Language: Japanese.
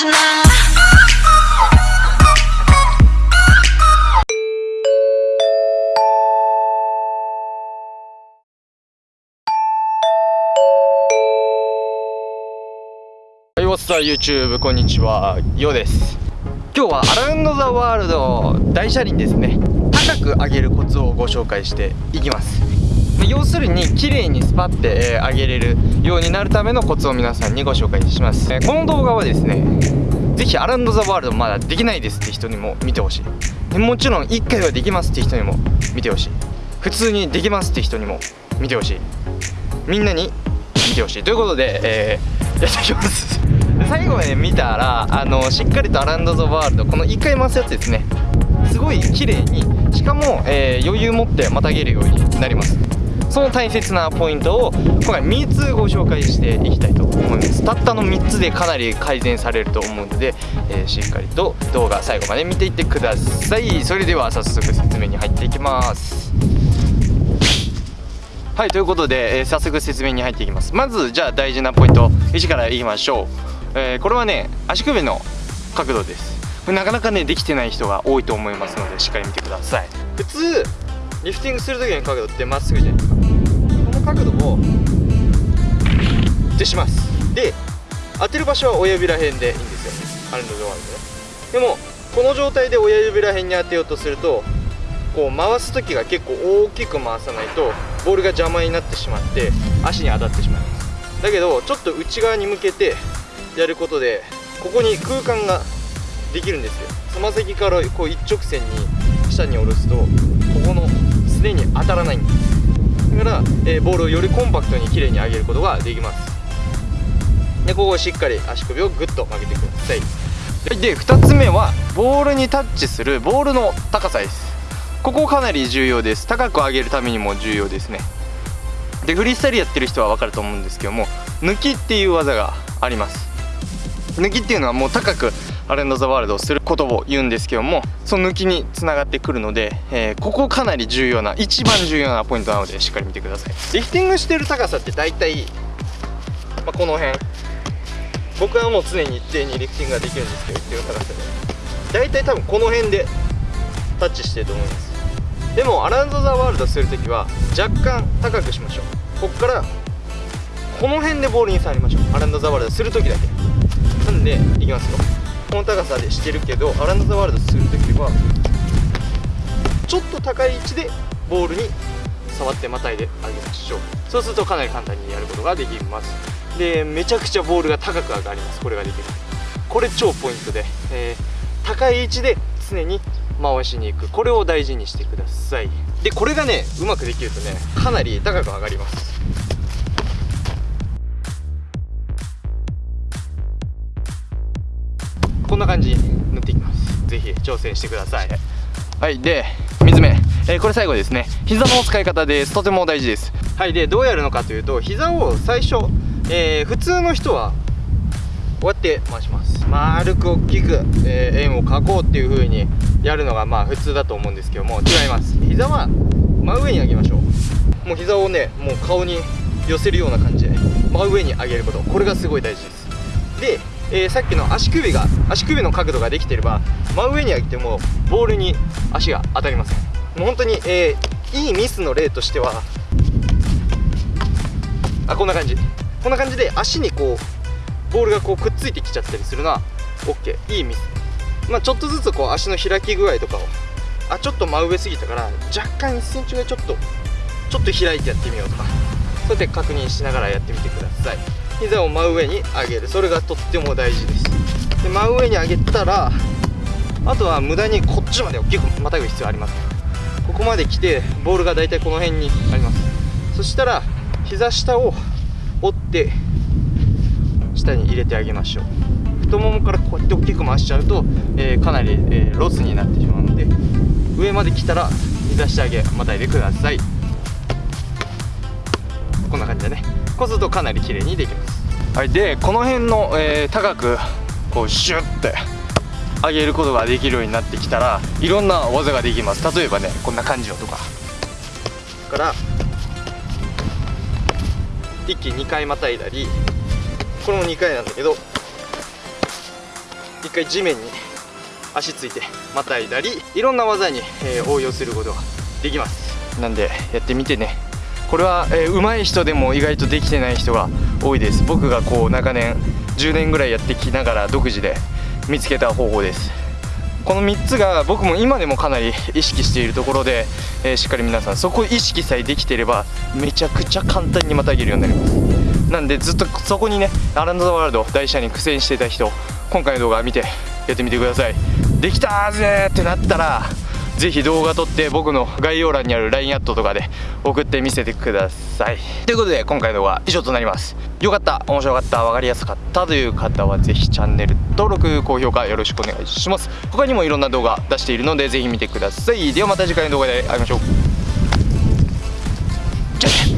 はい、What's up YouTube? こんにちは、ようです。今日はアラウンドザワールド大車輪ですね。高く上げるコツをご紹介していきます。要するに綺麗にスパッてえー上げれるようになるためのコツを皆さんにご紹介します。えこの動画はですねぜひアランドザワールドまだできないですって人にも見てほしい。もちろん1回はできますって人にも見てほしい。普通にできますって人にも見てほしい。みんなに見てほしい。ということで、えーやっていきます。最後まで見たらあのしっかりとアランド・ザ・ワールドこの1回回すやつですね。すごい綺麗にしかも、えー余裕持ってまたげるようになります。その大切なポイントを今回3つご紹介していきたいと思います。たったの3つでかなり改善されると思うので、えーしっかりと動画最後まで見ていってください。それでは早速説明に入っていきます。はいということで、えー早速説明に入っていきます。まずじゃあ大事なポイント1からいきましょう、えーこれはね足首の角度です。なかなかねできてない人が多いと思いますのでしっかり見てください。普通リフティングする時の角度ってまっすぐじゃないですか。角度をってします。で当てる場所は親指らへんでいいんですよ。アルノドワールドね。でもこの状態で親指らへんに当てようとするとこう回す時が結構大きく回さないとボールが邪魔になってしまって足に当たってしまいます。だけどちょっと内側に向けてやることでここに空間ができるんですよ。つま先からこう一直線に下に下ろすとここのすでに当たらないんです。から、えーボールをよりコンパクトに綺麗に上げることができます。でここをしっかり足首をグッと曲げてください。で2つ目はボールにタッチするボールの高さです。ここかなり重要です。高く上げるためにも重要ですね。でフリースタイルやってる人は分かると思うんですけども抜きっていう技があります。抜きっていうのはもう高くアレンド・ザ・ワールドをすることを言うんですけどもその抜きにつながってくるので、えーここかなり重要な一番重要なポイントなのでしっかり見てください。リフティングしてる高さって大体、まあ、この辺。僕はもう常に一定にリフティングができるんですけど一定の高さで。大体多分この辺でタッチしてると思います。でもアランド・ザ・ワールドするときは若干高くしましょう。こっからこの辺でボールに触りましょう。アランド・ザ・ワールドするときだけ。なんでいきますよ。この高さでしてるけどアランド・ザ・ワールドするときはちょっと高い位置でボールに触ってまたいであげましょうそうするとかなり簡単にやることができますでめちゃくちゃボールが高く上がりますこれができるこれ超ポイントで、えー高い位置で常に回しに行くこれを大事にしてくださいでこれがねうまくできるとねかなり高く上がりますこんな感じに塗っていきます。ぜひ挑戦してください。はいで水目、えーこれ最後ですね。膝の使い方です。とても大事です。はいでどうやるのかというと膝を最初、えー普通の人はこうやって回します。丸く大きく、えー円を描こうっていう風にやるのがまあ普通だと思うんですけども違います。膝は真上に上げましょう。もう膝をねもう顔に寄せるような感じで真上に上げること。これがすごい大事です。で、えーさっきの足首が足首の角度ができてれば真上に上げてもボールに足が当たりません。もう本当に、えーいいミスの例としてはあこんな感じ。こんな感じで足にこうボールがこうくっついてきちゃったりするのは OK いいミス。まあちょっとずつこう足の開き具合とかをあちょっと真上すぎたから若干1センチぐらいちょっとちょっと開いてやってみようとかそうやって確認しながらやってみてください。膝を真上に上げる。それがとっても大事です。で真上に上げたらあとは無駄にこっちまで大きくまたぐ必要ありますここまで来てボールが大体この辺にあります。そしたら膝下を折って下に入れてあげましょう。太ももからこうやって大きく回しちゃうと、えーかなり、えーロスになってしまうので上まで来たら膝下上げまたいでください。こんな感じでね。こうするとかなり綺麗にできます。はいでこの辺の、えー高くこうシュッて上げることができるようになってきたらいろんな技ができます。例えばねこんな感じよとか。から一気に2回またいだりこれも2回なんだけど一回地面に足ついてまたいだりいろんな技に、えー応用することができます。なんでやってみてねこれは、えー上手い人でも意外とできてない人が多いです。僕がこう長年10年ぐらいやってきながら独自で見つけた方法です。この3つが僕も今でもかなり意識しているところで、えーしっかり皆さんそこ意識さえできていればめちゃくちゃ簡単にまたげるようになります。なんでずっとそこにねアランド・ザ・ワールド大社に苦戦してた人今回の動画見てやってみてください。できたーぜってなったらぜひ動画撮って僕の概要欄にある LINE アットとかで送ってみせてください。ということで今回の動画は以上となります。よかった。面白かった。分かりやすかった。という方はぜひチャンネル登録高評価よろしくお願いします。他にもいろんな動画出しているのでぜひ見てください。ではまた次回の動画で会いましょう。じゃあね